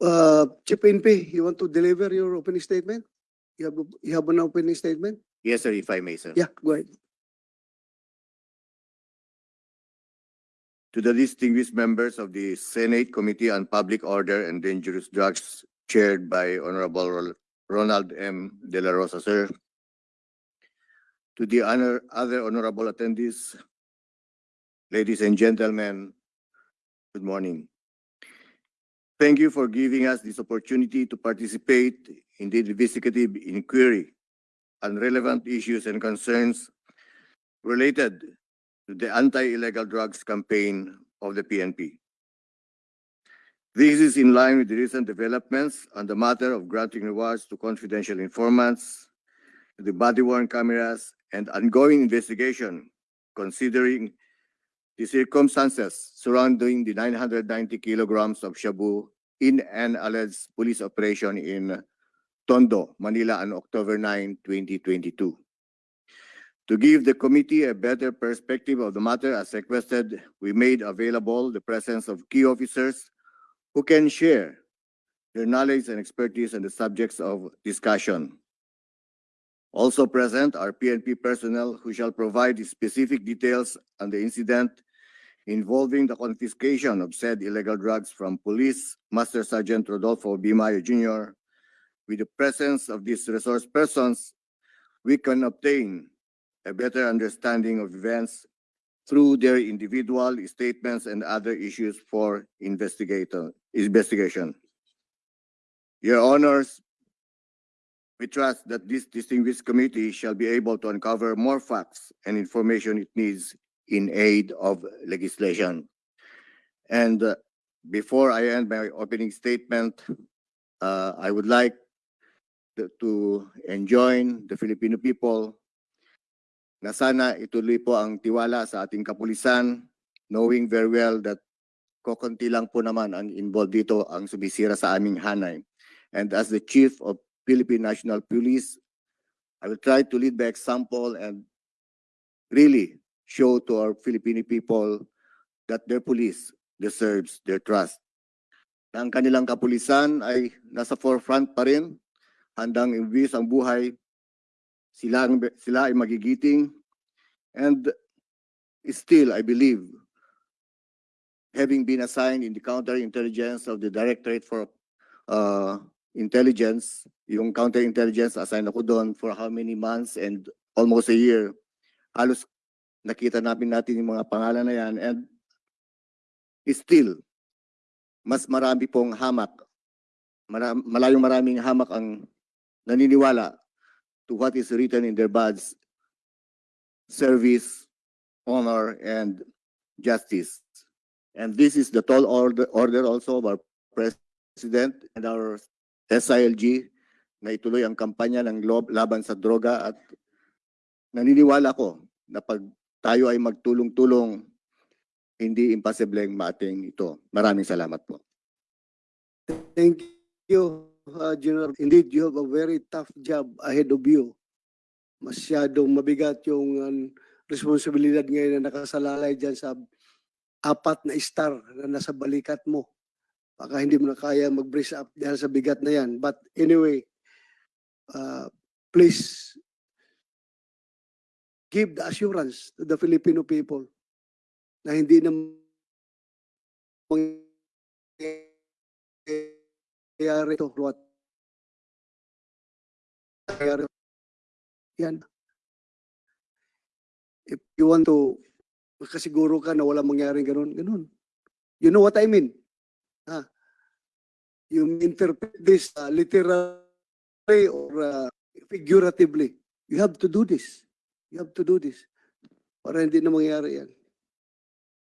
Uh, Chief NP, you want to deliver your opening statement? You have, you have an opening statement? Yes, sir, if I may, sir. Yeah, go ahead. To the distinguished members of the Senate Committee on Public Order and Dangerous Drugs chaired by Honorable Ronald M. De La Rosa, sir. To the honor, other honorable attendees, ladies and gentlemen, good morning. Thank you for giving us this opportunity to participate in the investigative inquiry on relevant issues and concerns related to the anti-illegal drugs campaign of the PNP. This is in line with the recent developments on the matter of granting rewards to confidential informants, the body worn cameras, and ongoing investigation considering the circumstances surrounding the 990 kilograms of shabu in an alleged police operation in Tondo, Manila on October 9, 2022. To give the committee a better perspective of the matter as requested, we made available the presence of key officers who can share their knowledge and expertise on the subjects of discussion. Also present are PNP personnel who shall provide specific details on the incident involving the confiscation of said illegal drugs from Police Master Sergeant Rodolfo B. Bimayo Jr. With the presence of these resource persons, we can obtain a better understanding of events through their individual statements and other issues for investigation. Your honors, we trust that this distinguished committee shall be able to uncover more facts and information it needs in aid of legislation. And uh, before I end my opening statement, uh, I would like to- enjoin the Filipino people na sana ituloy po ang tiwala sa ating kapulisan, knowing very well that kokonti lang po naman ang involved dito ang sumisira sa aming hanay. And as the Chief of Philippine National Police, I will try to lead by example and really show to our Filipino people that their police deserves their trust. Ang kanilang kapulisan ay nasa forefront pa rin, handang imbis ang buhay sila, sila ay magigiting. And still, I believe, having been assigned in the counterintelligence of the Directorate for uh, Intelligence, yung counterintelligence, assigned ako doon for how many months and almost a year. Halos nakita namin natin yung mga pangalan na yan and still, mas marami pong hamak, mara- malayong maraming hamak ang naniniwala to what is written in their badge, service, honor, and justice. And this is the tall order, order also of our president and our SILG na ituloy ang kampanya ng laban sa droga at naniniwala ko na pag tayo ay magtulong-tulong, hindi imposibleng maating ito. Maraming salamat po. Thank you, uh, General. Indeed, you have a very tough job ahead of you. Masyadong mabigat yung um, responsibilidad ngayon na nakasalalay dyan sa apat na star na nasa balikat mo. Baka hindi mo na kaya mag-brace up dahil sa bigat na yan. But anyway, uh, please give the assurance to the Filipino people na hindi na mangyayari ito. Yan. If you want to makasiguro ka na wala mangyaring ganun, ganun. You know what I mean? Ha? You interpret this uh, literally or uh, figuratively. You have to do this. You have to do this. Para hindi na mangyari yan.